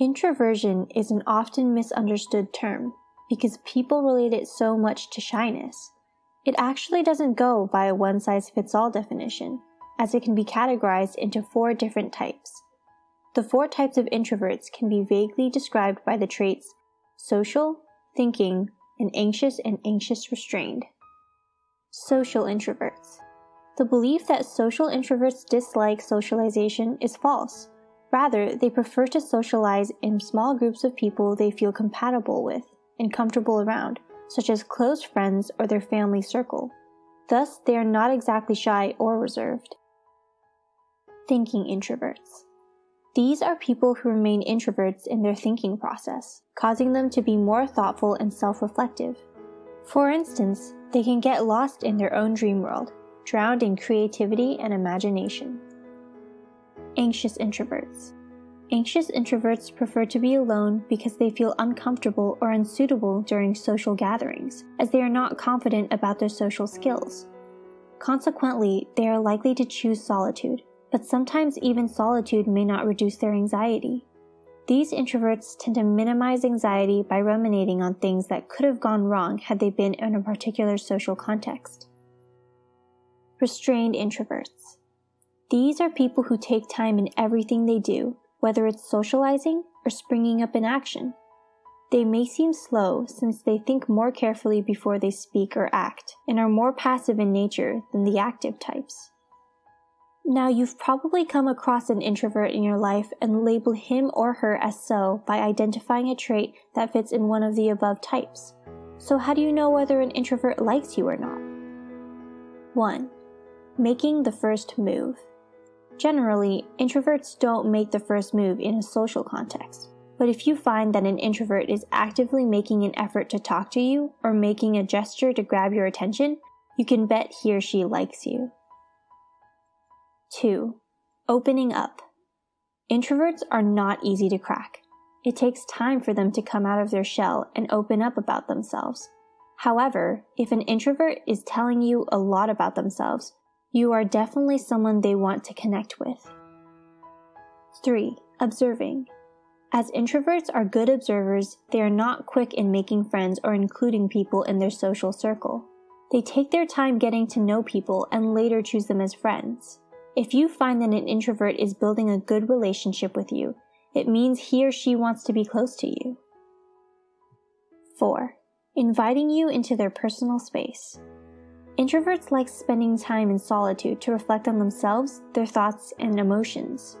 Introversion is an often misunderstood term because people relate it so much to shyness. It actually doesn't go by a one size fits all definition, as it can be categorized into four different types. The four types of introverts can be vaguely described by the traits social, thinking, and anxious and anxious restrained. Social introverts. The belief that social introverts dislike socialization is false. Rather, they prefer to socialize in small groups of people they feel compatible with and comfortable around, such as close friends or their family circle. Thus, they are not exactly shy or reserved. Thinking introverts. These are people who remain introverts in their thinking process, causing them to be more thoughtful and self reflective. For instance, they can get lost in their own dream world, drowned in creativity and imagination. Anxious introverts. Anxious introverts prefer to be alone because they feel uncomfortable or unsuitable during social gatherings, as they are not confident about their social skills. Consequently, they are likely to choose solitude, but sometimes even solitude may not reduce their anxiety. These introverts tend to minimize anxiety by ruminating on things that could have gone wrong had they been in a particular social context. Restrained introverts. These are people who take time in everything they do, whether it's socializing or springing up in action. They may seem slow since they think more carefully before they speak or act and are more passive in nature than the active types. Now, you've probably come across an introvert in your life and labeled him or her as so by identifying a trait that fits in one of the above types. So, how do you know whether an introvert likes you or not? 1. Making the first move. Generally, introverts don't make the first move in a social context. But if you find that an introvert is actively making an effort to talk to you or making a gesture to grab your attention, you can bet he or she likes you. 2. Opening up. Introverts are not easy to crack. It takes time for them to come out of their shell and open up about themselves. However, if an introvert is telling you a lot about themselves, you are definitely someone they want to connect with. 3. Observing. As introverts are good observers, they are not quick in making friends or including people in their social circle. They take their time getting to know people and later choose them as friends. If you find that an introvert is building a good relationship with you, it means he or she wants to be close to you. 4. Inviting you into their personal space. Introverts like spending time in solitude to reflect on themselves, their thoughts, and emotions.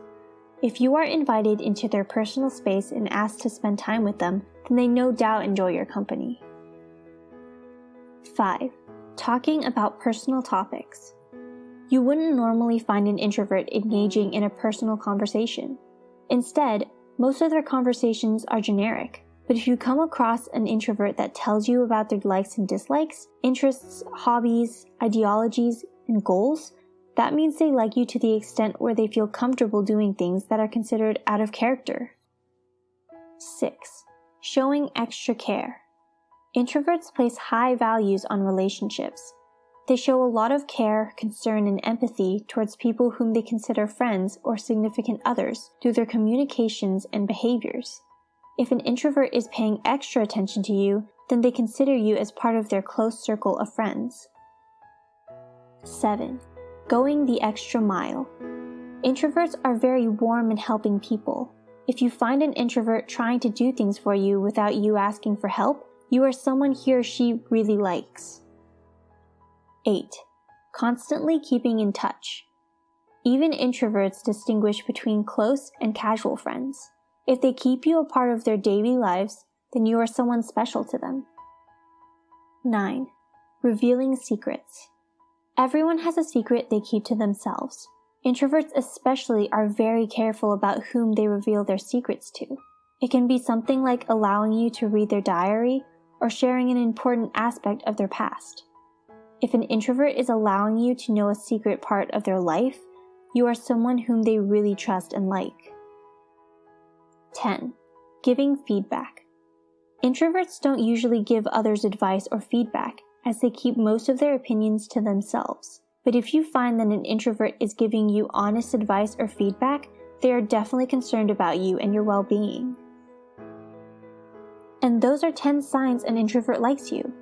If you are invited into their personal space and asked to spend time with them, then they no doubt enjoy your company. 5. Talking about personal topics. You wouldn't normally find an introvert engaging in a personal conversation. Instead, most of their conversations are generic. But if you come across an introvert that tells you about their likes and dislikes, interests, hobbies, ideologies, and goals, that means they like you to the extent where they feel comfortable doing things that are considered out of character. 6. Showing extra care. Introverts place high values on relationships. They show a lot of care, concern, and empathy towards people whom they consider friends or significant others through their communications and behaviors. If an introvert is paying extra attention to you, then they consider you as part of their close circle of friends. 7. Going the extra mile. Introverts are very warm and helping people. If you find an introvert trying to do things for you without you asking for help, you are someone he or she really likes. 8. Constantly keeping in touch. Even introverts distinguish between close and casual friends. If they keep you a part of their daily lives, then you are someone special to them. 9. Revealing secrets. Everyone has a secret they keep to themselves. Introverts especially are very careful about whom they reveal their secrets to. It can be something like allowing you to read their diary or sharing an important aspect of their past. If an introvert is allowing you to know a secret part of their life, you are someone whom they really trust and like. 10. Giving feedback. Introverts don't usually give others advice or feedback, as they keep most of their opinions to themselves. But if you find that an introvert is giving you honest advice or feedback, they are definitely concerned about you and your well being. And those are 10 signs an introvert likes you.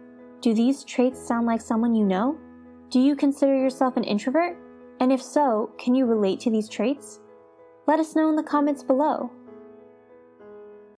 Do these traits sound like someone you know? Do you consider yourself an introvert? And if so, can you relate to these traits? Let us know in the comments below.